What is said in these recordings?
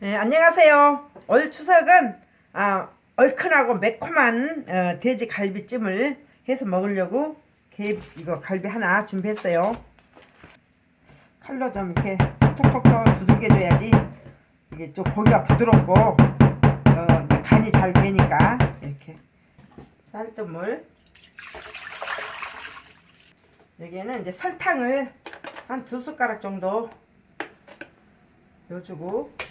네, 안녕하세요. 올 추석은 아, 얼큰하고 매콤한 어, 돼지 갈비찜을 해서 먹으려고 개, 이거 갈비 하나 준비했어요. 칼로 좀 이렇게 톡톡톡 두들겨줘야지 이게 좀 고기가 부드럽고 어, 간이 잘 되니까 이렇게 쌀뜨물 여기에는 이제 설탕을 한 두 숟가락 정도 넣어주고 이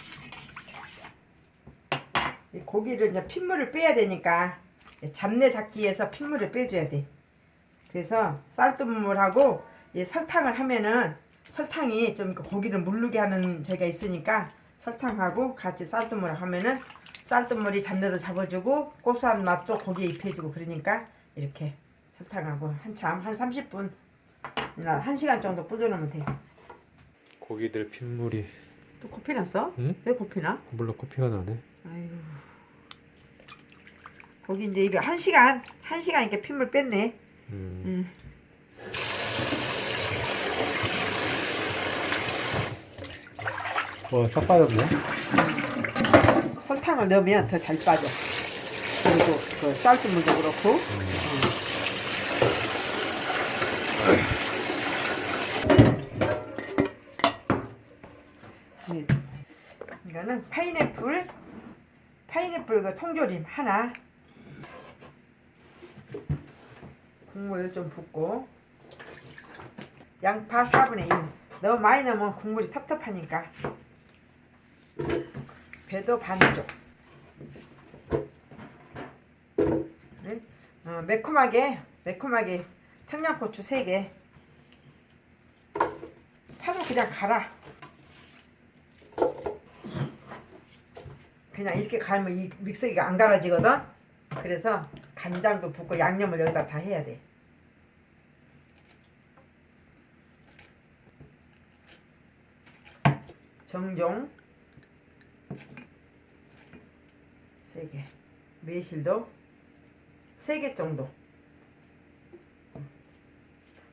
고기를 이제 핏물을 빼야 되니까 잡내 잡기 위해서 핏물을 빼줘야 돼. 그래서 쌀뜨물하고 이 설탕을 하면은 설탕이 좀 고기를 물르게 하는 제가 있으니까 설탕하고 같이 쌀뜨물을 하면은 쌀뜨물이 잡내도 잡아주고 고소한 맛도 고기에 입혀주고 그러니까 이렇게 설탕하고 한참 한 30분 이나 1시간 정도 불려놓으면 돼. 고기들 핏물이 또 코피 났어? 응? 왜 코피 나? 물론 코피가 나네 아이고. 거기 이제 이거 한 시간 한 시간 이렇게 핏물 뺐네. 음. 음. 와싹 빠졌네 설탕을 넣으면 더 잘 빠져. 그리고 그 쌀뜨물도 그렇고. 음. 이거는 파인애플 파인애플 그 통조림 하나. 국물 좀 붓고. 양파 4분의 1 너무 많이 넣으면 국물이 텁텁하니까. 배도 반쪽. 네? 어, 매콤하게 매콤하게 청양고추 3개. 파도 그냥 갈아 그냥 이렇게 갈면 이 믹서기가 안 갈아지거든? 그래서 간장도 붓고 양념을 여기다 다 해야 돼. 정종. 3개. 매실도. 3개 정도.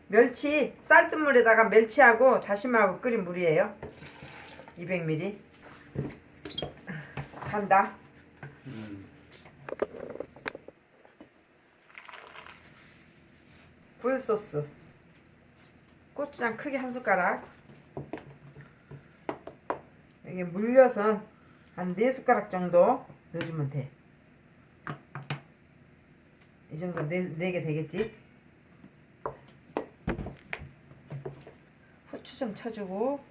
멸치 쌀뜨물에다가 멸치하고 다시마하고 끓인 물이에요. 200ml 간다 굴소스 고추장 크게 한 숟가락 이게 물려서 한 4숟가락 정도 넣어주면 돼. 이 정도 4, 4개 되겠지? 후추 좀 쳐주고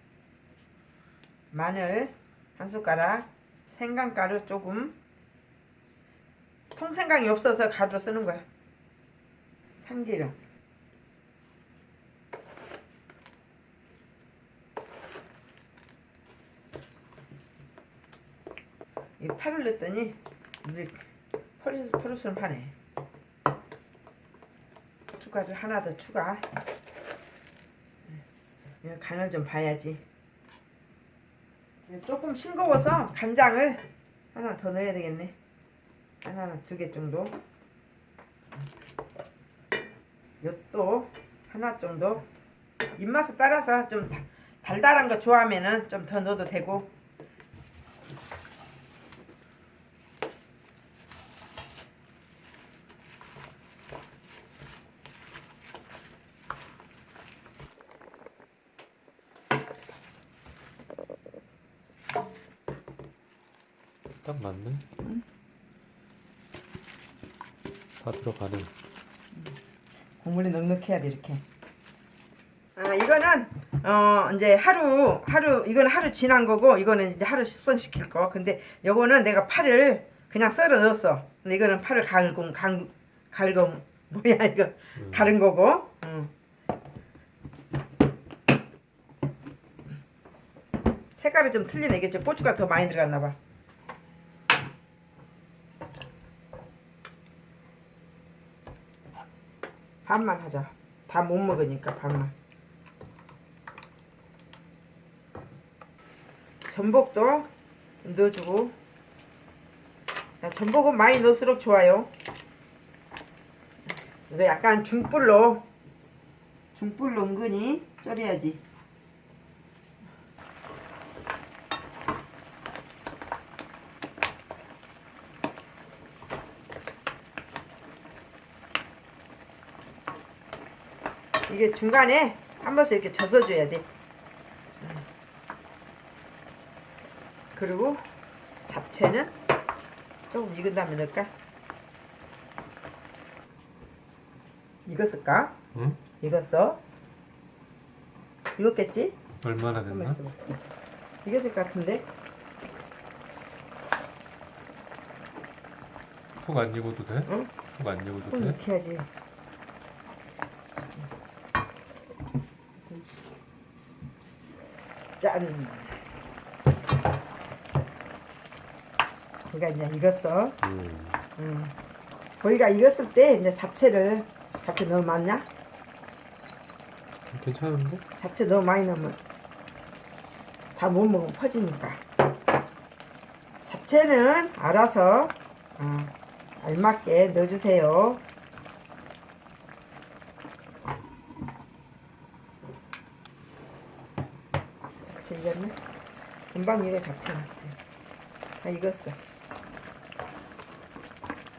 마늘 한 숟가락 생강가루 조금. 통생강이 없어서 가루 쓰는 거야. 참기름. 이 파를 넣었더니 우리 포르, 포르스는 파네. 고춧가루 하나 더 추가. 간을 좀 봐야지 조금 싱거워서 간장을 하나 더 넣어야 되겠네. 하나 두개 정도. 엿도 하나 정도. 입맛에 따라서 좀 달달한 거 좋아하면은 좀 더 넣어도 되고 딱 맞네 다 들어가네 국물이 넉넉해야 돼 이렇게. 아 이거는 어 이제 하루 하루 이거는 하루 지난 거고 이거는 이제 하루 숙성시킬 거. 근데 요거는 내가 파를 그냥 썰어 넣었어. 근데 이거는 파를 갈고 갈 갈고 뭐야 이거 음. 가른 거고. 응. 색깔이 좀 틀리네. 이게 좀 고추가 더 많이 들어갔나 봐. 반만 하자. 다 못 먹으니까 반만. 전복도 좀 넣어주고. 야, 전복은 많이 넣을수록 좋아요. 이거 약간 중불로 중불로 은근히 쪄려야지. 이게 중간에 한 번씩 이렇게 젖어줘야 돼. 음. 그리고 잡채는 조금 익은 다음에 넣을까? 익었을까? 응? 익었어? 익었겠지? 얼마나 됐나? 익었을 것 같은데? 푹 안 익어도 돼? 응? 푹안 익어도 좀 돼? 이렇게 해야지. 짠. 그러니까 이제 익었어. 음. 음. 거기가 익었을 때 이제 잡채를 잡채 너무 많냐? 괜찮은데? 잡채 너무 많이 넣으면 다 못 먹으면 퍼지니까. 잡채는 알아서 어, 알맞게 넣어주세요. 잡채 익었네? 금방 익어 잡채는. 다 익었어.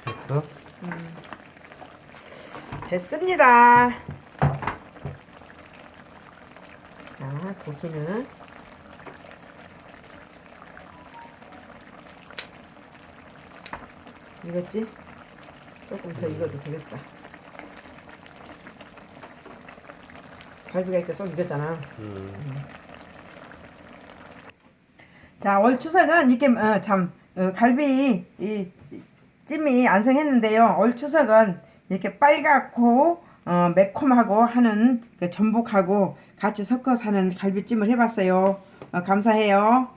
됐어? 음. 됐습니다. 자, 고기는 익었지? 조금 더 익어도 되겠다. 갈비가 이렇게 쏙 익었잖아. 음. 자, 올 추석은 이렇게 어, 참 어, 갈비 이, 이 찜이 안성했는데요. 올 추석은 이렇게 빨갛고 어, 매콤하고 하는 그 전복하고 같이 섞어서 하는 갈비찜을 해봤어요. 어, 감사해요.